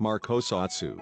Markosatsu.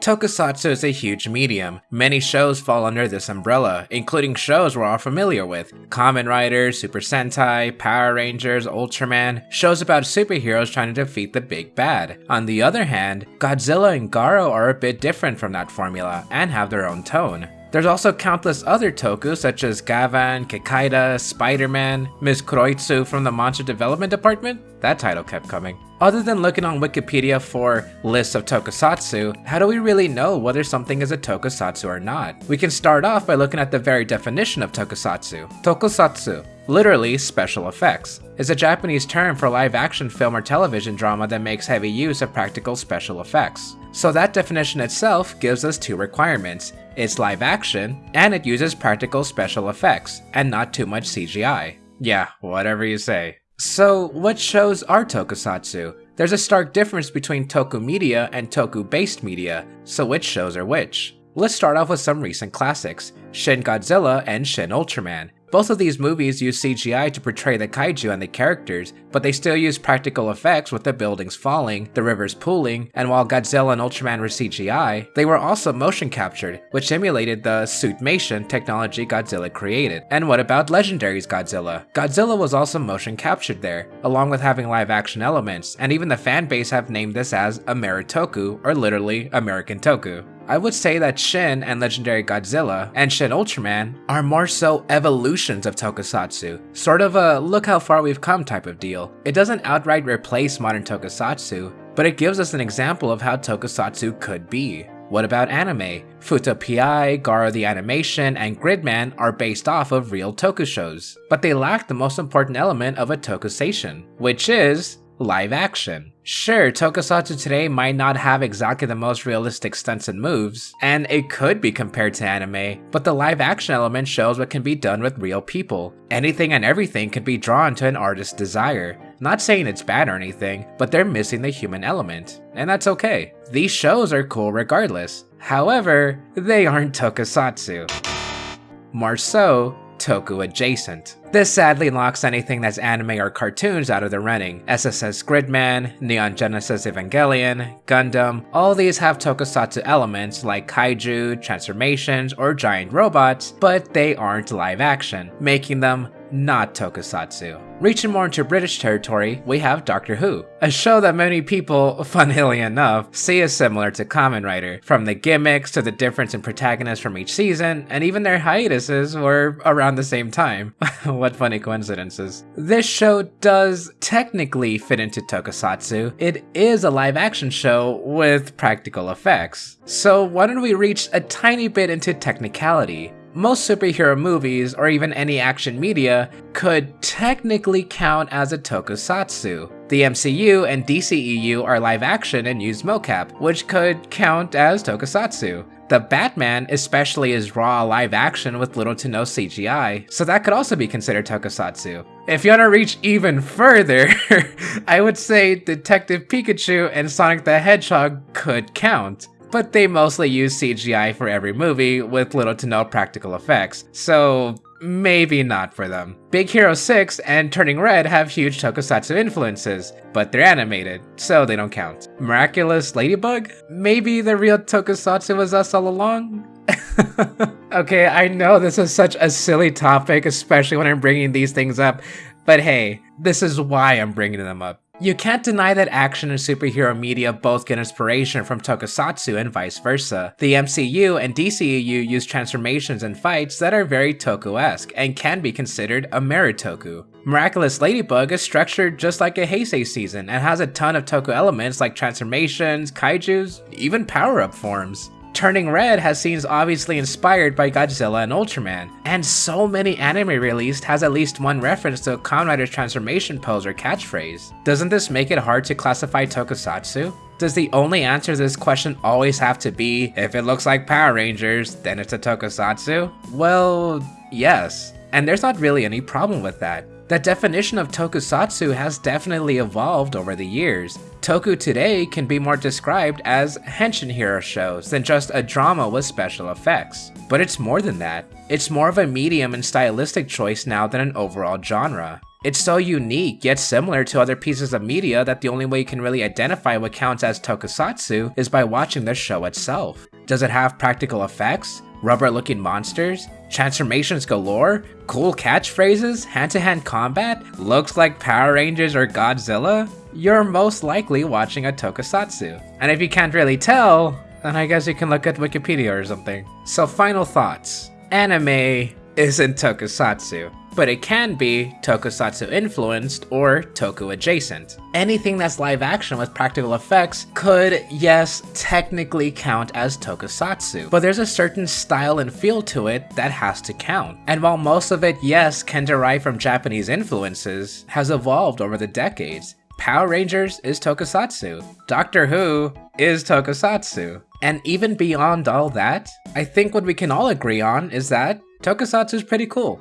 Tokusatsu is a huge medium. Many shows fall under this umbrella, including shows we're all familiar with Kamen Rider, Super Sentai, Power Rangers, Ultraman, shows about superheroes trying to defeat the big bad. On the other hand, Godzilla and Garo are a bit different from that formula and have their own tone. There's also countless other toku such as Gavan, Kikaider, Spider-Man, Ms. Kuroitsu from the Monster Development Department? That title kept coming. Other than looking on Wikipedia for lists of tokusatsu, how do we really know whether something is a tokusatsu or not? We can start off by looking at the very definition of tokusatsu. Tokusatsu, literally special effects, is a Japanese term for live action film or television drama that makes heavy use of practical special effects. So that definition itself gives us two requirements. It's live action, and it uses practical special effects, and not too much CGI. Yeah, whatever you say. So, what shows are tokusatsu? There's a stark difference between toku media and toku based media, so which shows are which? Let's start off with some recent classics Shin Godzilla and Shin Ultraman. Both of these movies use CGI to portray the kaiju and the characters, but they still use practical effects with the buildings falling, the rivers pooling, and while Godzilla and Ultraman were CGI, they were also motion captured, which emulated the suitmation technology Godzilla created. And what about Legendary's Godzilla? Godzilla was also motion captured there, along with having live action elements, and even the fan base have named this as Ameritoku, or literally American Toku. I would say that Shin and Legendary Godzilla and Shin Ultraman are more so evolutions of tokusatsu, sort of a look how far we've come type of deal. It doesn't outright replace modern tokusatsu, but it gives us an example of how tokusatsu could be. What about anime? Fuuto PI, Garo the Animation, and Gridman are based off of real toku shows, but they lack the most important element of a tokusatsu, which is live action. Sure, tokusatsu today might not have exactly the most realistic stunts and moves, and it could be compared to anime, but the live action element shows what can be done with real people. Anything and everything can be drawn to an artist's desire. Not saying it's bad or anything, but they're missing the human element, and that's okay. These shows are cool regardless. However, they aren't tokusatsu. More so, toku adjacent. This sadly locks anything that's anime or cartoons out of the running. SSS Gridman, Neon Genesis Evangelion, Gundam, all these have tokusatsu elements like kaiju, transformations, or giant robots, but they aren't live action, making them not tokusatsu. Reaching more into British territory, we have Doctor Who, a show that many people, funnily enough, see as similar to Kamen Rider, from the gimmicks to the difference in protagonists from each season, and even their hiatuses were around the same time. what funny coincidences. This show does technically fit into tokusatsu. It is a live action show with practical effects. So why don't we reach a tiny bit into technicality? Most superhero movies, or even any action media, could technically count as a tokusatsu. The MCU and DCEU are live action and use mocap, which could count as tokusatsu. The Batman especially is raw live action with little to no CGI, so that could also be considered tokusatsu. If you want to reach even further, I would say Detective Pikachu and Sonic the Hedgehog could count but they mostly use CGI for every movie with little to no practical effects, so maybe not for them. Big Hero 6 and Turning Red have huge tokusatsu influences, but they're animated, so they don't count. Miraculous Ladybug? Maybe the real tokusatsu was us all along? okay, I know this is such a silly topic, especially when I'm bringing these things up, but hey, this is why I'm bringing them up. You can't deny that action and superhero media both get inspiration from tokusatsu and vice versa. The MCU and DCEU use transformations and fights that are very toku-esque and can be considered Ameritoku. Miraculous Ladybug is structured just like a Heisei season and has a ton of toku elements like transformations, kaijus, even power-up forms. Turning Red has scenes obviously inspired by Godzilla and Ultraman, and so many anime released has at least one reference to Kamen Rider's transformation pose or catchphrase. Doesn't this make it hard to classify tokusatsu? Does the only answer to this question always have to be, if it looks like Power Rangers, then it's a tokusatsu? Well, yes. And there's not really any problem with that. That definition of tokusatsu has definitely evolved over the years. Toku today can be more described as henshin hero shows than just a drama with special effects. But it's more than that. It's more of a medium and stylistic choice now than an overall genre. It's so unique yet similar to other pieces of media that the only way you can really identify what counts as tokusatsu is by watching the show itself. Does it have practical effects? Rubber looking monsters? Transformations galore? Cool catchphrases? Hand to hand combat? Looks like Power Rangers or Godzilla? You're most likely watching a tokusatsu. And if you can't really tell, then I guess you can look at Wikipedia or something. So final thoughts. Anime isn't tokusatsu, but it can be tokusatsu influenced or toku adjacent. Anything that's live action with practical effects could, yes, technically count as tokusatsu, but there's a certain style and feel to it that has to count. And while most of it, yes, can derive from Japanese influences, has evolved over the decades. Power Rangers is tokusatsu. Doctor Who is tokusatsu. And even beyond all that, I think what we can all agree on is that tokusatsu is pretty cool.